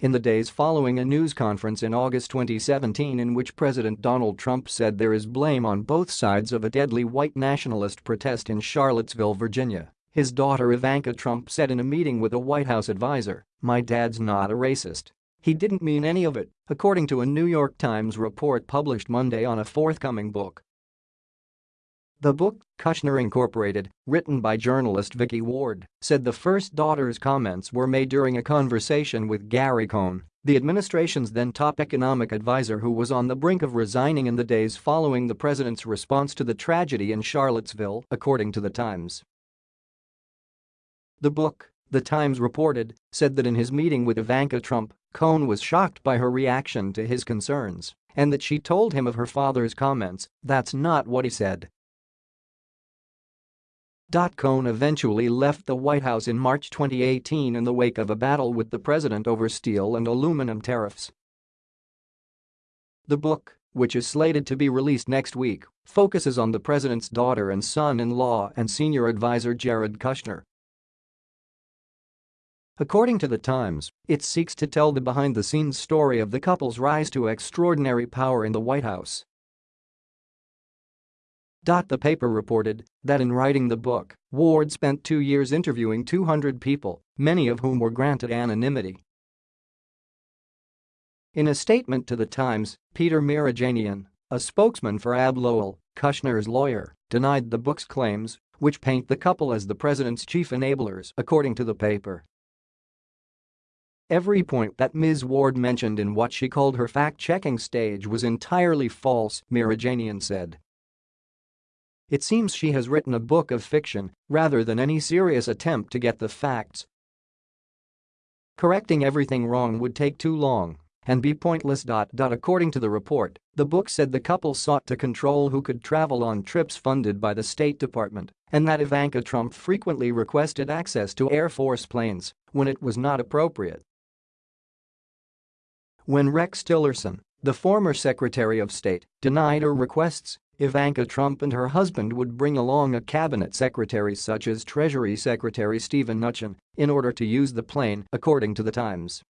In the days following a news conference in August 2017 in which President Donald Trump said there is blame on both sides of a deadly white nationalist protest in Charlottesville, Virginia, his daughter Ivanka Trump said in a meeting with a White House advisor, my dad's not a racist. He didn't mean any of it, according to a New York Times report published Monday on a forthcoming book. The book, Kushner Incorporated, written by journalist Vicky Ward, said the first daughter's comments were made during a conversation with Gary Cohn, the administration's then top economic advisor who was on the brink of resigning in the days following the president's response to the tragedy in Charlottesville, according to The Times. The book, The Times reported, said that in his meeting with Ivanka Trump, Cohn was shocked by her reaction to his concerns and that she told him of her father's comments, that's not what he said. Cohn eventually left the White House in March 2018 in the wake of a battle with the president over steel and aluminum tariffs. The book, which is slated to be released next week, focuses on the president's daughter and son-in-law and senior advisor Jared Kushner. According to The Times, it seeks to tell the behind-the-scenes story of the couple's rise to extraordinary power in the White House the paper reported that in writing the book, Ward spent two years interviewing 200 people, many of whom were granted anonymity. In a statement to The Times, Peter Mirijanian, a spokesman for Abbe Lowell, Kushner's lawyer, denied the book's claims, which paint the couple as the president's chief enablers, according to the paper. Every point that Ms. Ward mentioned in what she called her fact-checking stage was entirely false, Mirijanian said. It seems she has written a book of fiction rather than any serious attempt to get the facts. Correcting everything wrong would take too long and be pointless. According to the report, the book said the couple sought to control who could travel on trips funded by the State Department and that Ivanka Trump frequently requested access to Air Force planes when it was not appropriate. When Rex Tillerson, the former Secretary of State, denied her requests, Ivanka Trump and her husband would bring along a cabinet secretary such as Treasury Secretary Steven Mnuchin in order to use the plane, according to The Times.